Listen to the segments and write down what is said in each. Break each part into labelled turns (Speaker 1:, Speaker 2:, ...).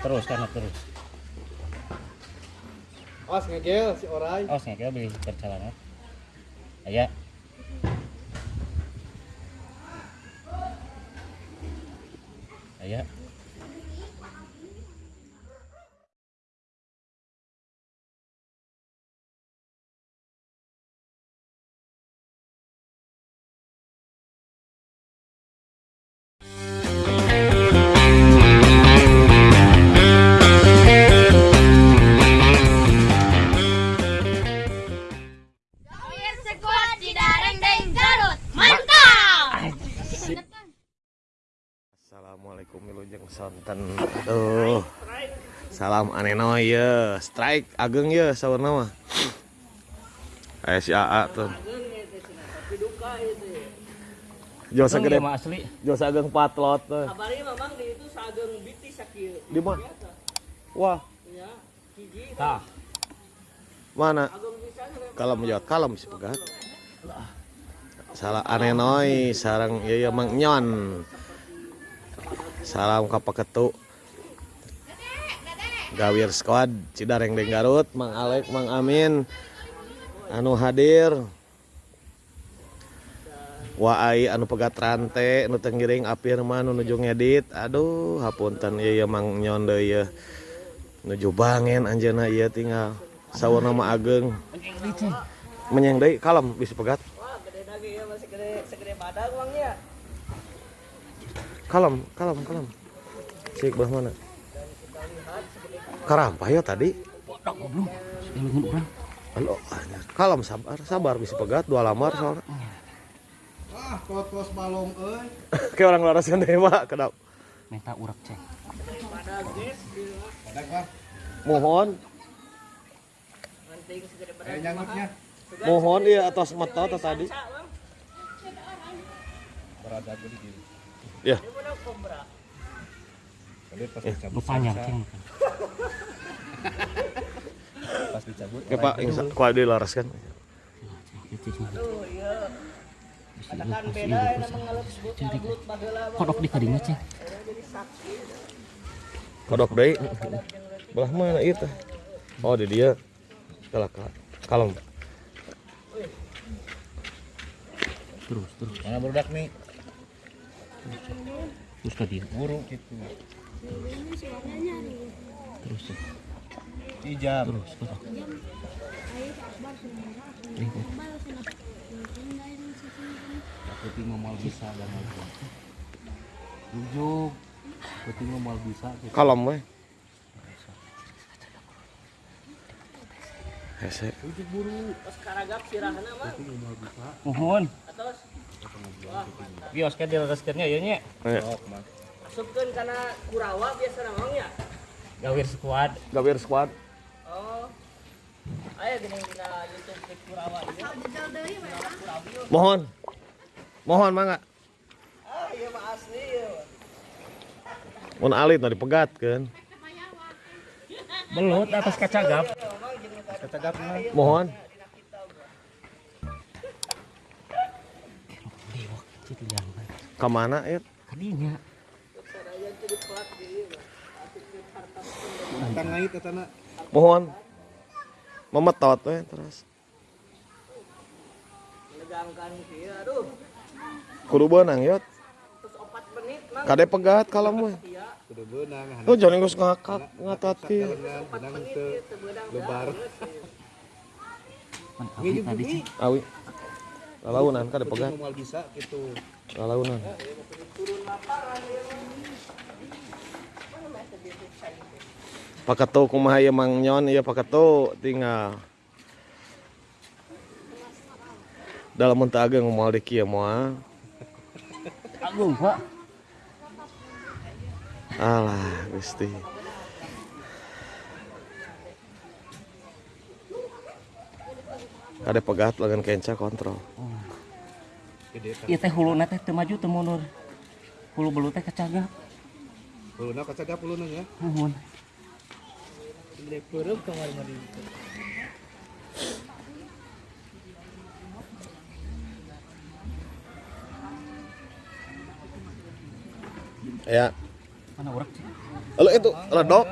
Speaker 1: terus karena terus.
Speaker 2: Awas ngegel si Orai.
Speaker 1: oh saya beli perjalanan. Aya aya
Speaker 3: Wilujeng sonten. Aduh. Salam aneno ya Strike ageng ya sawarna mah Aya si AA tuh. Josa gede
Speaker 1: mah asli.
Speaker 3: Josa ageng patlot tuh.
Speaker 4: Kabari memang di itu sageng biti sakit.
Speaker 3: Di mana? Wah.
Speaker 4: Ya, hiji
Speaker 1: tah.
Speaker 3: Mana? Kalem jawab kalem si pegat. Salah anenoy sarang iya iya mang nyon salam kapaketu. Gawir squad Cidarengdeng Garut Mang Alek Mang Amin anu hadir. Waai anu pegat rante nu tenggiring Apirman nuju ngedit. Aduh hapunten iya mang nyondo iya nuju bangen anjeuna iya tinggal. Sawarna nama ageng. Menyeng deui kalem bisa pegat.
Speaker 4: Wah, gede daging ya, masih gede, segede badan uangnya.
Speaker 3: Kalem kalem kalem. Si belah mana? Karampah ya tadi. Halo, kalem sabar sabar bisa pegat dua lamar soalnya.
Speaker 2: Ah, kos-kos balong euy.
Speaker 3: kayak orang laras kan deh mak kedap.
Speaker 1: Minta urak cek.
Speaker 3: Mohon.
Speaker 2: Nyangkutnya.
Speaker 3: mohon iya atas mata atau tadi.
Speaker 2: Berada di.
Speaker 3: Ya
Speaker 2: Tadi pas
Speaker 1: lu
Speaker 2: dicabut.
Speaker 1: panjang ceng
Speaker 2: Pas dicabut.
Speaker 3: ya pak kuat di laras kan
Speaker 4: iya. Ya
Speaker 1: kodok di kadingnya ceng
Speaker 3: kodok deh belah mana itu oh di dia kalah kalah kalem
Speaker 1: terus terus
Speaker 2: Mana budak nih?
Speaker 1: Terus dia
Speaker 2: Buru gitu.
Speaker 1: terus cek
Speaker 2: Ijam.
Speaker 1: terus terus Putih mau bisa dan mau bisa. Rujuk. Putih mau bisa.
Speaker 3: kalem weh Hese.
Speaker 4: Pas karagap sirahna mah.
Speaker 1: Mohon.
Speaker 4: Atos
Speaker 1: Bios kan dilereskeunnya ieu nya.
Speaker 3: Eh,
Speaker 4: masukkeun kana kurawa biasa namanya.
Speaker 1: Gawir squad.
Speaker 3: Gawir Squad
Speaker 4: Oh. Aya gini dina YouTube di kurawa ieu.
Speaker 3: mohon mohon mangga
Speaker 4: Ah, iya mah asli ya.
Speaker 3: mun alit nah dipegat kan
Speaker 1: Belut atas kacagap.
Speaker 2: Kecagap mah.
Speaker 3: mohon
Speaker 1: Ke
Speaker 3: mana ya
Speaker 1: Kadinya.
Speaker 3: Mohon. Memetot we terus. Kudu beunang yot.
Speaker 4: Terus 4 menit mah
Speaker 3: kade pegat
Speaker 2: Kudu beunang.
Speaker 3: lu jangan geus ngakak ngatati
Speaker 2: Benang teu lebar.
Speaker 1: Awi
Speaker 3: lalaunan kade pegat
Speaker 2: Moal bisa gitu.
Speaker 3: lalaunan paketu kumaha ieu mang nyon ieu paketu tinggal. Dalam mentah ageng moal di kieu moal
Speaker 1: Agung, Pak.
Speaker 3: alah gusti kade pegat lagan kenca kontrol.
Speaker 1: Ieu teh huluna teh teu maju teu mundur. Hulu belut teh kacagap.
Speaker 2: Uluna kecagap uluna ya.
Speaker 1: Mohon.
Speaker 4: gede peureum kamar mah di.
Speaker 3: ya
Speaker 1: Mana urak?
Speaker 3: Lalu itu ledok,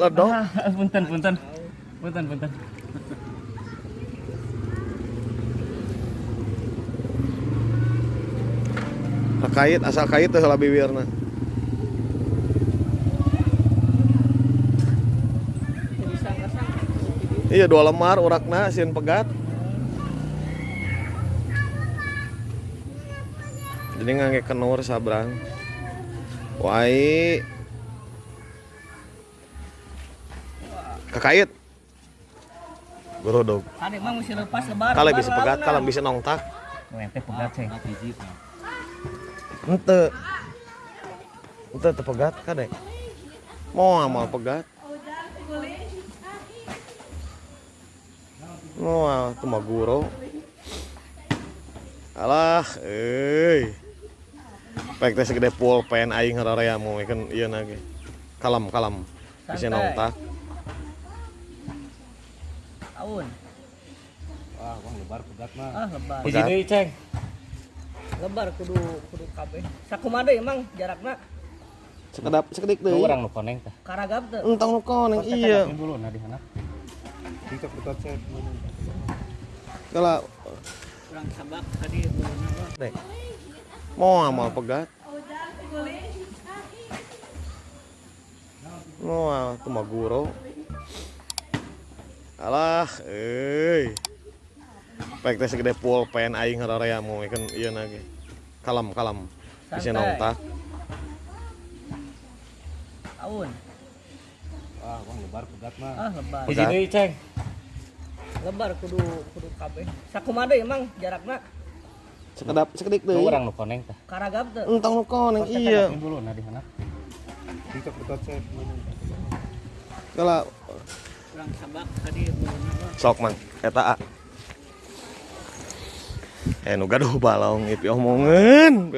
Speaker 3: ledok.
Speaker 4: punten punten. Punten punten.
Speaker 3: Kait asal kait teh lah bibirna. Iya dua lemar urakna sieun pegat. Jadi ngangge kenur sabrang. Wai. Kakait. Gorodog.
Speaker 4: Tadi emang mesti lepas lebar.
Speaker 3: Kalau bisa pegat, kalau bisa nongtak.
Speaker 4: Ente pegat ceng.
Speaker 3: Ente. Ente teu pegat kadek. Mau amal pegat. Mau teu mah guro. Alah, euy. Pek teh segede pulpen aing hararea mau kan ieu na ge. Kalem, kalem. Bisa nongtak.
Speaker 4: Tahun.
Speaker 2: Wah, lebar pegat mah.
Speaker 4: Ah lebar.
Speaker 3: Deui,
Speaker 4: ceng. Lebar kudu kudu kabeh. Sakumaha deui emang jarakna
Speaker 3: Sekedap sekedik deui.
Speaker 4: nu koneng teh. Karagap teh.
Speaker 3: Entang nu koneng iya.
Speaker 4: dulu nah di sana.
Speaker 2: Cicak betot cek.
Speaker 3: Kala
Speaker 4: Kurang sabak tadi
Speaker 3: dek. Mau amal pegat. Mau teu mah guro. Alah, euy. Pek teh segede pulpen aing hararea mau kan ieu na ge. Kalem, kalem. Bisa nongtak.
Speaker 4: Tahun.
Speaker 2: Wah, wah lebar pegat mah.
Speaker 4: Ah lebar.
Speaker 3: Hiji deui,
Speaker 4: ceng. Lebar kudu kudu kabeh. Sakumaha deui emang jarakna
Speaker 3: Sekedap sekedik deui.
Speaker 4: nu koneng teh. Karagap teh.
Speaker 3: Entang nu koneng iya.
Speaker 4: dulu nah di sana.
Speaker 2: Cicak betot cek.
Speaker 3: Kala
Speaker 4: Kurang sabak tadi buluna.
Speaker 3: sok mang eta a. Eh nu gaduh balong ieu pi omongeun.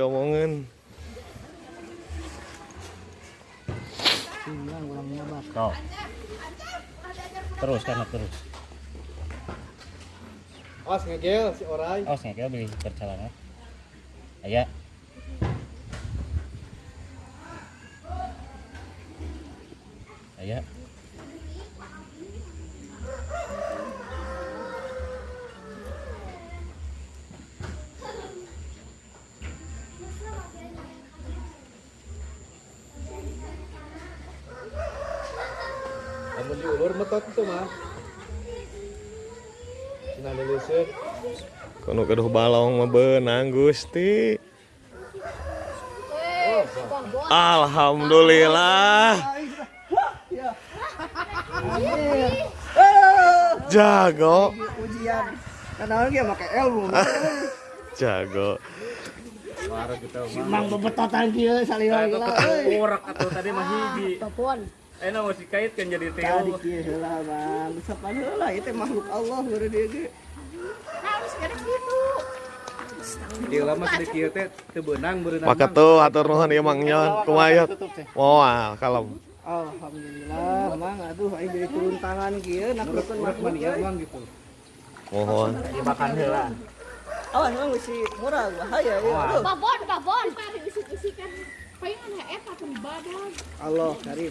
Speaker 4: Tuh. Terus kan terus.
Speaker 2: Awas ngegel si orai.
Speaker 4: Oh, saya beli perjalanan. Aya. Aya.
Speaker 2: Diulur metot itu mah. Cina leuleuseuh.
Speaker 3: Kono gaduh balong mah beunang Gusti. Alhamdulillah. Jago,
Speaker 4: Ujian. Karena dia pakai ilmu.
Speaker 3: jago.
Speaker 4: Mang bebetotan kieu salila gila.
Speaker 5: Urak atau tadi mah hiji.
Speaker 6: Telepon.
Speaker 5: Enak masih kait kan jadi
Speaker 4: Tadi
Speaker 5: teo.
Speaker 4: kieu heula bang. Sapan heula itu makhluk Allah baru dia ge.
Speaker 6: Harus gara gitu.
Speaker 2: Ieu lama sedek ieu teh teu beunang beunang.
Speaker 3: Maka tuh atur nuhun Mang Nyon, kumaha Moal kalem.
Speaker 4: Alhamdulillah, mang aduh aing jadi turun tangan kieu nakrukeun
Speaker 2: Urak
Speaker 4: makhluk.
Speaker 2: mania mang gitu.
Speaker 3: Mohon.
Speaker 5: Dimakan heula.
Speaker 4: Awas mang mesti murah bahaya ya.
Speaker 6: Babon, babon. Tadi isik-isikan. Pengen eta pun badan.
Speaker 4: Allah karim.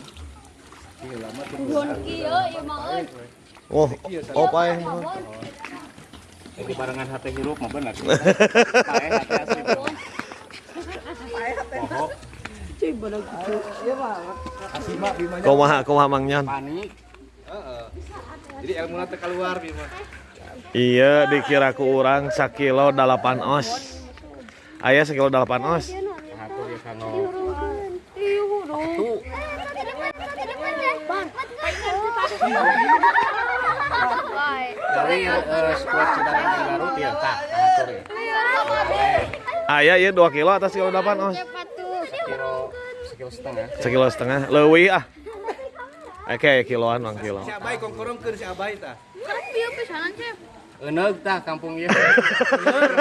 Speaker 3: Oh, paeh.
Speaker 6: Babon.
Speaker 5: Jadi barengan hati hirup mah bener. Pae hati asli.
Speaker 4: Cuy bener gitu. Ieu mah
Speaker 2: Asima bimanya
Speaker 3: Kumaha kumaha Mang Nyon?
Speaker 5: Panik.
Speaker 2: heeh. Jadi ilmu teh keluar bima.
Speaker 3: Iya dikira ku urang sakilo 8 os. Aya sakilo 8 os.
Speaker 5: Aku ya. Garut ya ya.
Speaker 3: Ieu 2 kilo atas kilo 8 os.
Speaker 6: Cepat tuh.
Speaker 5: Sekilo sekilo setengah.
Speaker 3: Sekilo setengah leuwih ah. Oke, kiloan mang kilo.
Speaker 2: Si Abai kongkorongkeun si Abai tah.
Speaker 6: Kan dia pesanan, Chef.
Speaker 5: Eneug tah kampung ieu.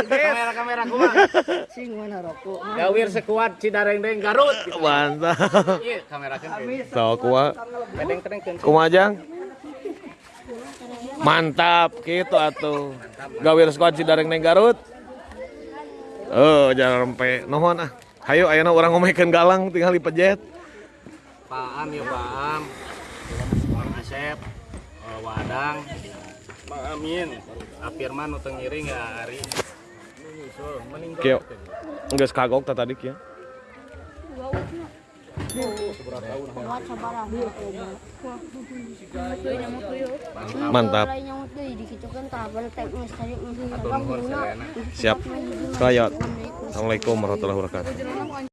Speaker 5: Kamera-kamera kumaha.
Speaker 4: sing mana rokok.
Speaker 5: Gawir sekuat Cidarengdeng Garut. gitu.
Speaker 3: Mantap.
Speaker 5: Iya, kamerakeun.
Speaker 3: Sok kumaha?
Speaker 5: Kedeng-kedeng
Speaker 3: Kumaha Jang? Mantap gitu atuh. Gawir squad Cidareng Neng Garut. Oh, jangan rempe. Nuhun ah. Hayo ayeuna urang ngomekeun galang tinggal dipejet.
Speaker 5: Pak Baam ya Baam. Mang Asep, eh, Wadang, Amin, teu ngiring ya Ari. Nu nyusul meninggal.
Speaker 1: Kio. Geus kagok ta tadi
Speaker 4: sabarang.
Speaker 1: Mantap. Siap. Kayot. Assalamualaikum warahmatullahi wabarakatuh.